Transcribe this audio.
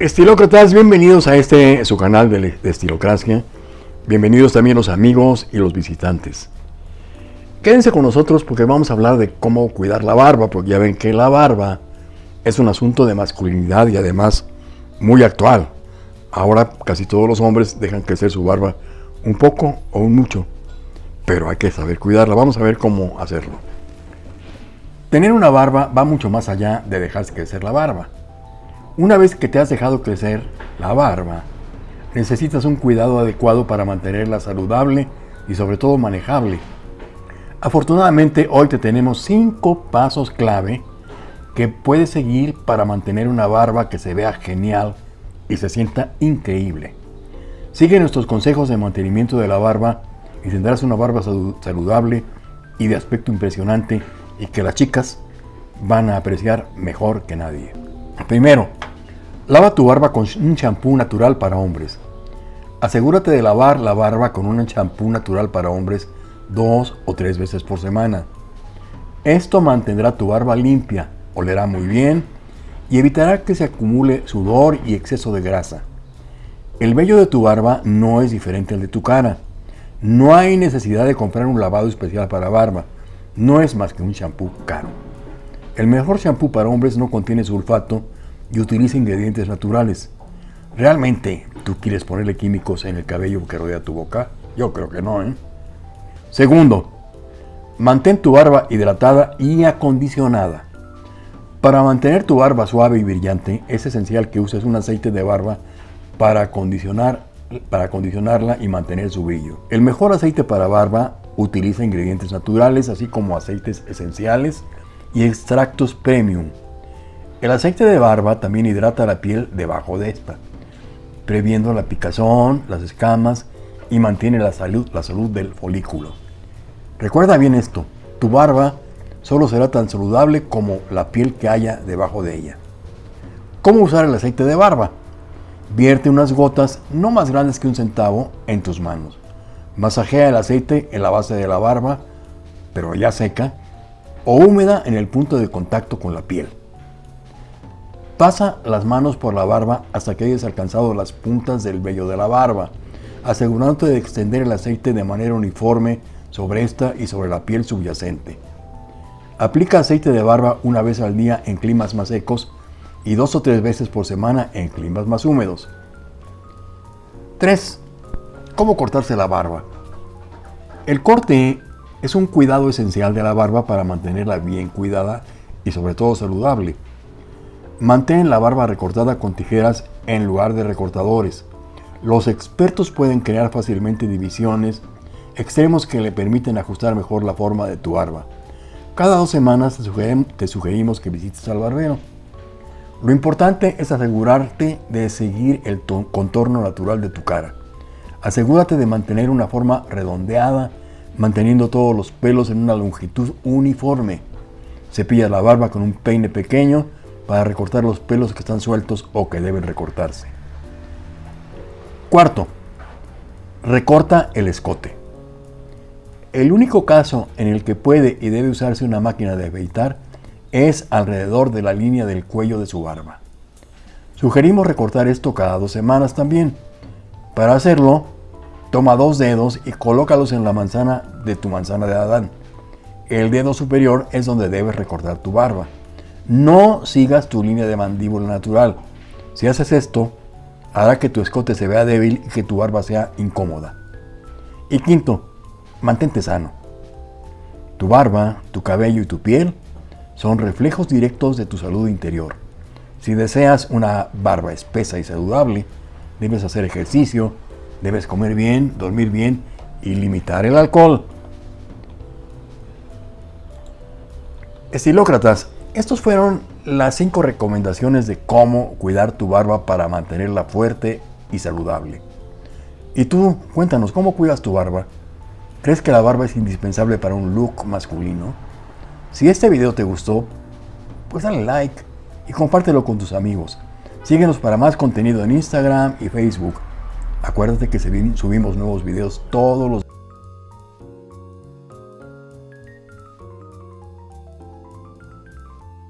Estilócratas, bienvenidos a este su canal de, de Estilocracia. Bienvenidos también los amigos y los visitantes. Quédense con nosotros porque vamos a hablar de cómo cuidar la barba, porque ya ven que la barba es un asunto de masculinidad y además muy actual. Ahora casi todos los hombres dejan crecer su barba un poco o un mucho, pero hay que saber cuidarla. Vamos a ver cómo hacerlo. Tener una barba va mucho más allá de dejarse crecer la barba. Una vez que te has dejado crecer la barba, necesitas un cuidado adecuado para mantenerla saludable y sobre todo manejable. Afortunadamente hoy te tenemos 5 pasos clave que puedes seguir para mantener una barba que se vea genial y se sienta increíble. Sigue nuestros consejos de mantenimiento de la barba y tendrás una barba saludable y de aspecto impresionante y que las chicas van a apreciar mejor que nadie. Primero, lava tu barba con un champú natural para hombres. Asegúrate de lavar la barba con un champú natural para hombres dos o tres veces por semana. Esto mantendrá tu barba limpia, olerá muy bien y evitará que se acumule sudor y exceso de grasa. El vello de tu barba no es diferente al de tu cara. No hay necesidad de comprar un lavado especial para barba. No es más que un champú caro. El mejor champú para hombres no contiene sulfato y utiliza ingredientes naturales. ¿Realmente tú quieres ponerle químicos en el cabello que rodea tu boca? Yo creo que no, ¿eh? Segundo, mantén tu barba hidratada y acondicionada. Para mantener tu barba suave y brillante, es esencial que uses un aceite de barba para, para acondicionarla y mantener su brillo. El mejor aceite para barba utiliza ingredientes naturales, así como aceites esenciales y extractos premium. El aceite de barba también hidrata la piel debajo de esta, previendo la picazón, las escamas y mantiene la salud, la salud del folículo. Recuerda bien esto, tu barba solo será tan saludable como la piel que haya debajo de ella. ¿Cómo usar el aceite de barba? Vierte unas gotas no más grandes que un centavo en tus manos. Masajea el aceite en la base de la barba, pero ya seca, o húmeda en el punto de contacto con la piel. Pasa las manos por la barba hasta que hayas alcanzado las puntas del vello de la barba, asegurándote de extender el aceite de manera uniforme sobre esta y sobre la piel subyacente. Aplica aceite de barba una vez al día en climas más secos y dos o tres veces por semana en climas más húmedos. 3. ¿Cómo cortarse la barba? El corte es un cuidado esencial de la barba para mantenerla bien cuidada y sobre todo saludable. Mantén la barba recortada con tijeras en lugar de recortadores. Los expertos pueden crear fácilmente divisiones, extremos que le permiten ajustar mejor la forma de tu barba. Cada dos semanas te sugerimos que visites al barbero. Lo importante es asegurarte de seguir el contorno natural de tu cara. Asegúrate de mantener una forma redondeada, manteniendo todos los pelos en una longitud uniforme. Cepilla la barba con un peine pequeño para recortar los pelos que están sueltos o que deben recortarse. Cuarto, recorta el escote. El único caso en el que puede y debe usarse una máquina de afeitar es alrededor de la línea del cuello de su barba. Sugerimos recortar esto cada dos semanas también. Para hacerlo, toma dos dedos y colócalos en la manzana de tu manzana de Adán. El dedo superior es donde debes recortar tu barba. No sigas tu línea de mandíbula natural. Si haces esto, hará que tu escote se vea débil y que tu barba sea incómoda. Y quinto, Mantente sano. Tu barba, tu cabello y tu piel son reflejos directos de tu salud interior. Si deseas una barba espesa y saludable, debes hacer ejercicio, debes comer bien, dormir bien y limitar el alcohol. Estilócratas, estos fueron las 5 recomendaciones de cómo cuidar tu barba para mantenerla fuerte y saludable. Y tú, cuéntanos, ¿cómo cuidas tu barba? ¿Crees que la barba es indispensable para un look masculino? Si este video te gustó, pues dale like y compártelo con tus amigos. Síguenos para más contenido en Instagram y Facebook. Acuérdate que subimos nuevos videos todos los